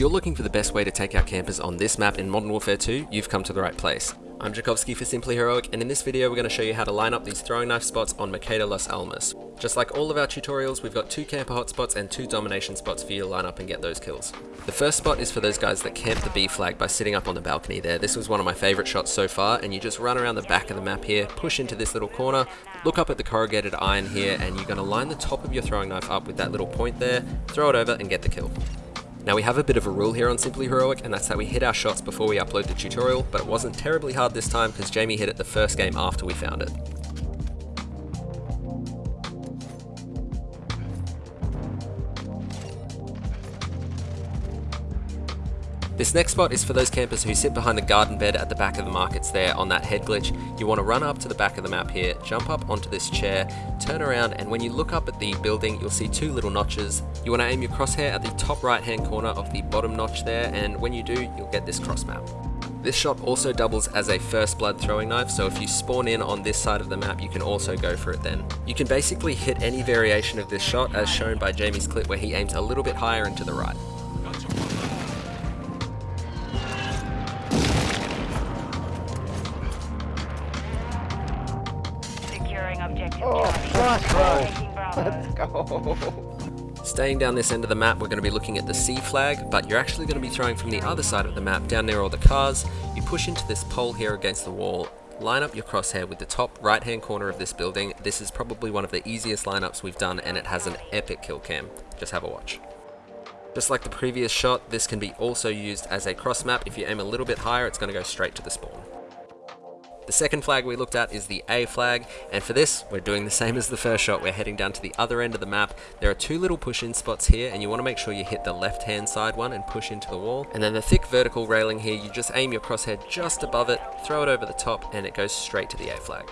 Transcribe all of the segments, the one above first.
you're looking for the best way to take out campers on this map in Modern Warfare 2, you've come to the right place. I'm Jakovski for Simply Heroic, and in this video we're going to show you how to line up these throwing knife spots on Mercado Las Almas. Just like all of our tutorials, we've got two camper hotspots and two domination spots for you to line up and get those kills. The first spot is for those guys that camp the B flag by sitting up on the balcony there. This was one of my favourite shots so far, and you just run around the back of the map here, push into this little corner, look up at the corrugated iron here, and you're going to line the top of your throwing knife up with that little point there, throw it over and get the kill. Now we have a bit of a rule here on Simply Heroic, and that's that we hit our shots before we upload the tutorial, but it wasn't terribly hard this time because Jamie hit it the first game after we found it. This next spot is for those campers who sit behind the garden bed at the back of the markets there on that head glitch. You want to run up to the back of the map here, jump up onto this chair, turn around, and when you look up at the building, you'll see two little notches. You want to aim your crosshair at the top right hand corner of the bottom notch there, and when you do, you'll get this cross map. This shot also doubles as a first blood throwing knife, so if you spawn in on this side of the map, you can also go for it then. You can basically hit any variation of this shot as shown by Jamie's clip where he aims a little bit higher and to the right. Oh, Let's go. Staying down this end of the map, we're going to be looking at the C flag, but you're actually going to be throwing from the other side of the map, down near all the cars. You push into this pole here against the wall, line up your crosshair with the top right hand corner of this building. This is probably one of the easiest lineups we've done and it has an epic kill cam. Just have a watch. Just like the previous shot, this can be also used as a cross map. If you aim a little bit higher, it's going to go straight to the spawn. The second flag we looked at is the A flag, and for this, we're doing the same as the first shot. We're heading down to the other end of the map. There are two little push-in spots here, and you want to make sure you hit the left-hand side one and push into the wall. And then the thick vertical railing here, you just aim your crosshair just above it, throw it over the top, and it goes straight to the A flag.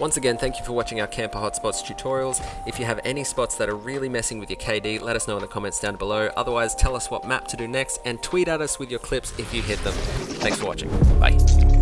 Once again, thank you for watching our Camper Hotspots tutorials. If you have any spots that are really messing with your KD, let us know in the comments down below. Otherwise, tell us what map to do next and tweet at us with your clips if you hit them. Thanks for watching. Bye.